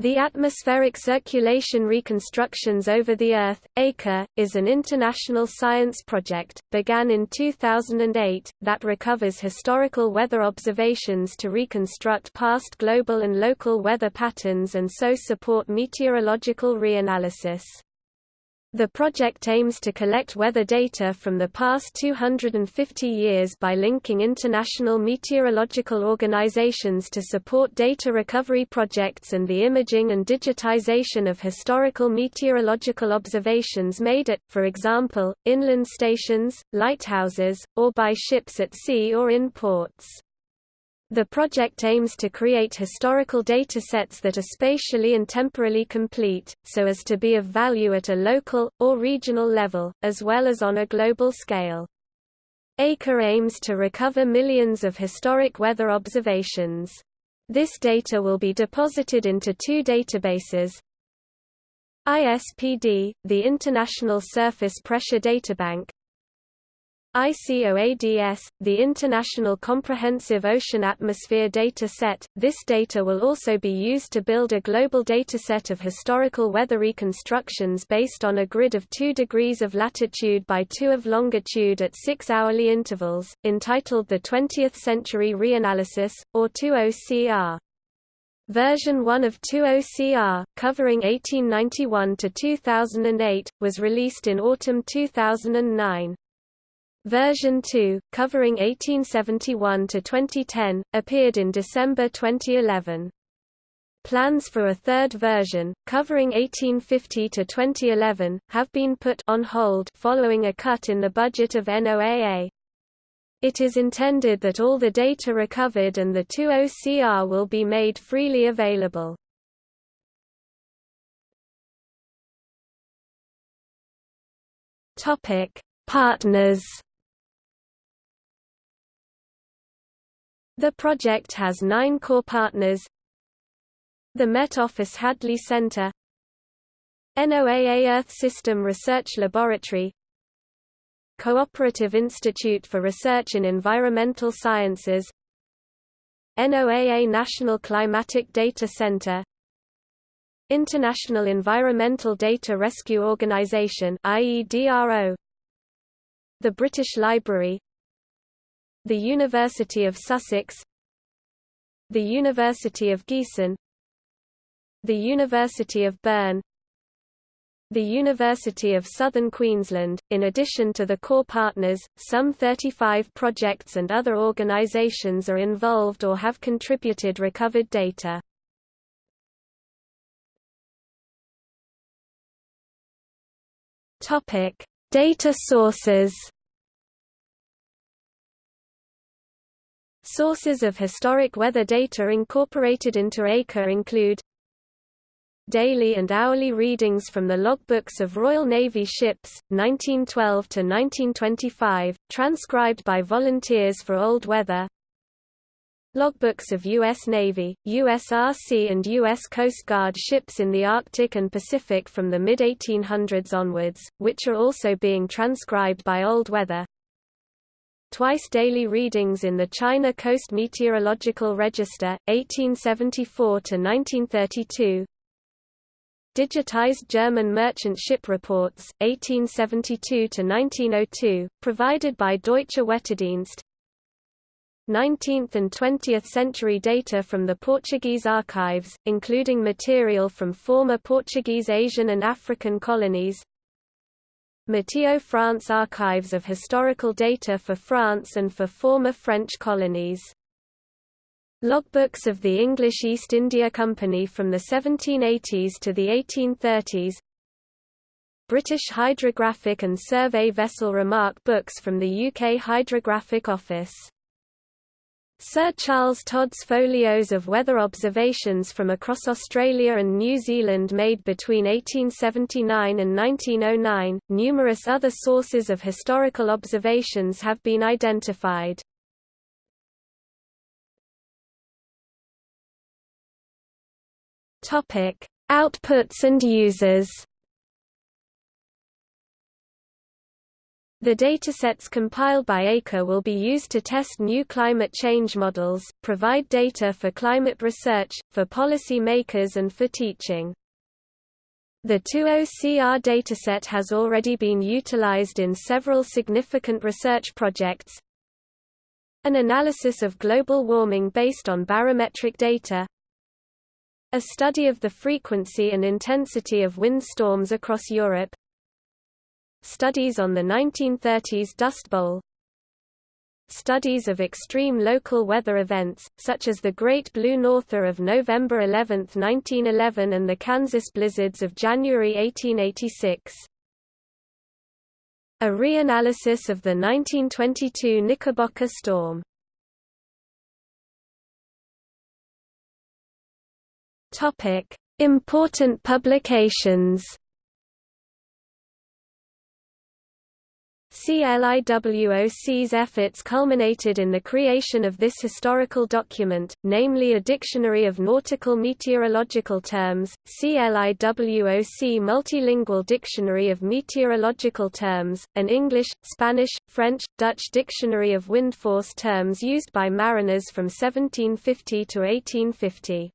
The Atmospheric Circulation Reconstructions Over the Earth, ACRE, is an international science project, began in 2008, that recovers historical weather observations to reconstruct past global and local weather patterns and so support meteorological reanalysis. The project aims to collect weather data from the past 250 years by linking international meteorological organizations to support data recovery projects and the imaging and digitization of historical meteorological observations made at, for example, inland stations, lighthouses, or by ships at sea or in ports. The project aims to create historical datasets that are spatially and temporally complete, so as to be of value at a local, or regional level, as well as on a global scale. ACRE aims to recover millions of historic weather observations. This data will be deposited into two databases, ISPD, the International Surface Pressure Databank, ICOADS, the International Comprehensive Ocean Atmosphere Data Set. This data will also be used to build a global dataset of historical weather reconstructions based on a grid of 2 degrees of latitude by 2 of longitude at 6 hourly intervals, entitled the 20th Century Reanalysis, or 20CR. Version 1 of 20CR, covering 1891 to 2008, was released in autumn 2009. Version 2, covering 1871 to 2010, appeared in December 2011. Plans for a third version, covering 1850 to 2011, have been put on hold following a cut in the budget of NOAA. It is intended that all the data recovered and the 20CR will be made freely available. Topic: Partners The project has nine core partners. The Met Office Hadley Center. NOAA Earth System Research Laboratory. Cooperative Institute for Research in Environmental Sciences. NOAA National Climatic Data Center. International Environmental Data Rescue Organization IEDRO The British Library the University of Sussex The University of Gießen The University of Bern the University of Southern Queensland. In addition to the core partners, some 35 projects and other organizations are involved or have contributed recovered data. Topic: Data sources. Sources of historic weather data incorporated into ACRE include Daily and hourly readings from the logbooks of Royal Navy ships, 1912 to 1925, transcribed by volunteers for old weather. Logbooks of U.S. Navy, USRC and U.S. Coast Guard ships in the Arctic and Pacific from the mid-1800s onwards, which are also being transcribed by old weather twice daily readings in the China Coast Meteorological Register, 1874–1932 Digitized German merchant ship reports, 1872–1902, provided by Deutsche Wetterdienst. 19th and 20th century data from the Portuguese archives, including material from former Portuguese Asian and African colonies Meteo France archives of historical data for France and for former French colonies. Logbooks of the English East India Company from the 1780s to the 1830s British Hydrographic and Survey Vessel Remark books from the UK Hydrographic Office Sir Charles Todd's folios of weather observations from across Australia and New Zealand made between 1879 and 1909. Numerous other sources of historical observations have been identified. Outputs and users. The datasets compiled by ACRE will be used to test new climate change models, provide data for climate research, for policy makers and for teaching. The 20CR dataset has already been utilized in several significant research projects. An analysis of global warming based on barometric data. A study of the frequency and intensity of windstorms across Europe. Studies on the 1930s Dust Bowl Studies of extreme local weather events, such as the Great Blue Norther of November 11, 1911 and the Kansas blizzards of January 1886. A reanalysis of the 1922 Knickerbocker storm. Important publications CLIWOC's efforts culminated in the creation of this historical document, namely a Dictionary of Nautical Meteorological Terms, CLIWOC Multilingual Dictionary of Meteorological Terms, an English, Spanish, French, Dutch dictionary of wind force terms used by mariners from 1750 to 1850.